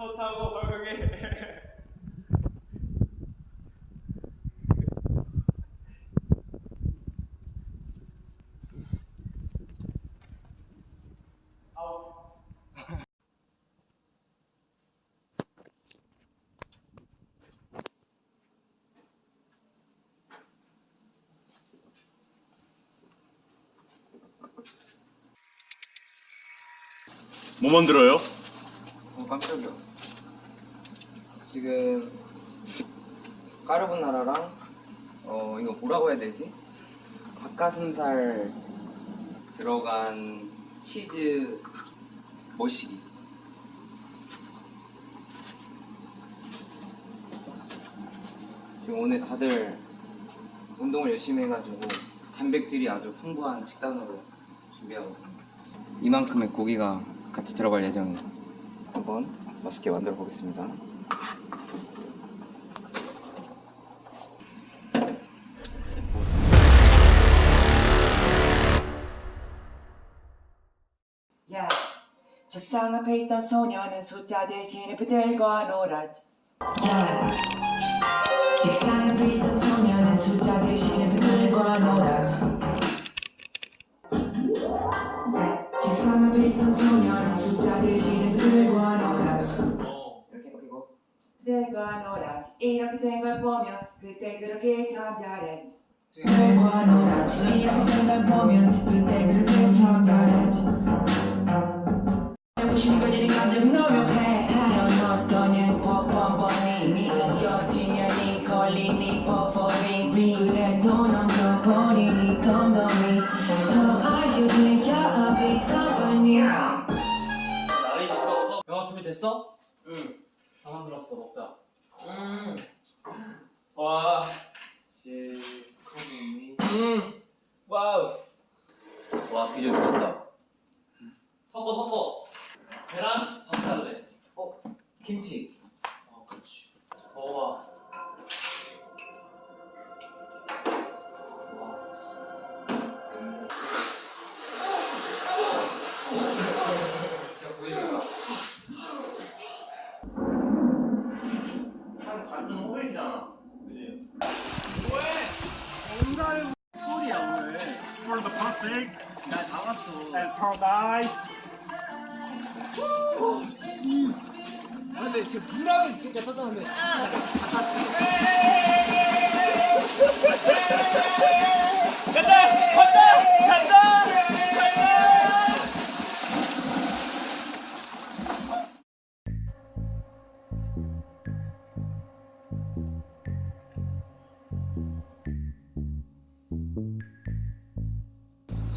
헛하고 헐렁해 뭐 만들어요? 어, 깜짝이야. 지금 까르보나라랑 어 이거 뭐라고 해야 되지? 닭가슴살 들어간 치즈 머시기. 지금 오늘 다들 운동을 열심히 해가지고 단백질이 아주 풍부한 식단으로 준비하고 있습니다. 이만큼의 고기가 같이 들어갈 예정이에요. 한번 맛있게 만들어 보겠습니다. 야, 책상 앞에 있던 소녀는 숫자 대신에 붙들고 놀았지. 야, 책상 앞에 있던 소녀는 숫자 대신에 붙들고 놀았지. 야, 책상 앞에 있던 소녀는 숫자 대신에 붙들고 놀았지. 이렇게 놀았지. 이렇게 된 걸 보면 그때 그렇게 참 잘했지. 붙들고 놀았지. 이렇게 된 걸 보면 그때 그렇게 참 잘했지. 영화 준비됐어? 응. 다 만들었어. 먹자. 음. 와. 시커니. 음. 와우. 와 비주얼 미쳤다. 섞어 섞어. 계란 밥 살래. 어 김치. For the perfect 나다 봤어. and paradise. 근데 지금 불하고 있으니까 터졌는데.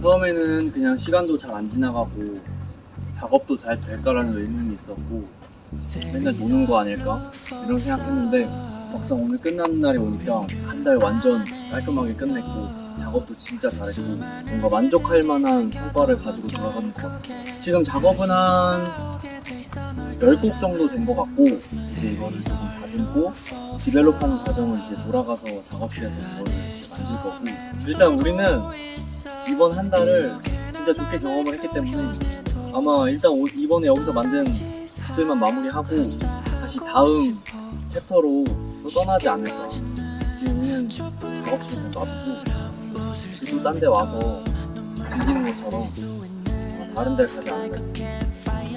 처음에는 그냥 시간도 잘 안 지나가고 작업도 잘 될까라는 의문이 있었고 맨날 노는 거 아닐까? 이런 생각했는데 막상 오늘 끝나는 날이 오니까 한 달 완전 깔끔하게 끝냈고 작업도 진짜 잘했고 뭔가 만족할 만한 성과를 가지고 같아요 지금 작업은 한 10곡 정도 된 것 같고 이제 이거를 조금 다듬고 디벨롭하는 과정을 이제 돌아가서 작업실에서 이거를 만들 거고 일단 우리는 이번 한 달을 진짜 좋게 경험을 했기 때문에 아마 일단 오- 이번에 여기서 만든 곡들만 마무리하고 다시 다음 챕터로 또 떠나지 않을까 지금 우리는 작업실을 놔두고 그리고 딴데 와서 즐기는 것처럼 다른 데를 가지 않을까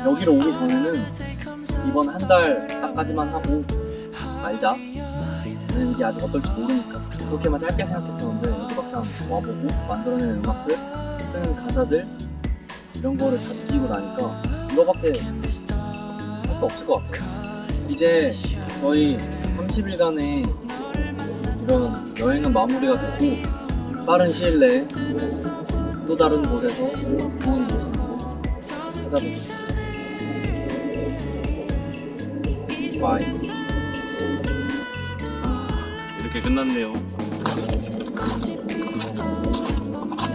여기로 오기 전에는 이번 한 달 딱까지만 하고 말자 왜냐면 이게 아직 어떨지 모르니까 그렇게만 짧게 생각했었는데 여기 막상 와보고 만들어내는 음악들 쓰는 가사들 이런 거를 다 느끼고 나니까 이거밖에 할 수 없을 것 같아요. 이제 거의 30일간의 이런 여행은 마무리가 됐고 빠른 시일 내에 또 다른 곳에서 좋은 모습으로 찾아보겠습니다. 바 이 이렇게 끝났네요.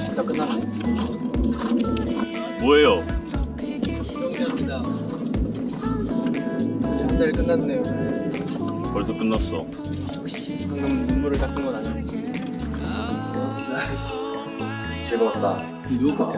진짜 끝났네 뭐예요? 정리합니다 한 달 끝났네요 벌써 끝났어. 방금 눈물을 닦은 건 아니고 즐거웠다. 누구 번.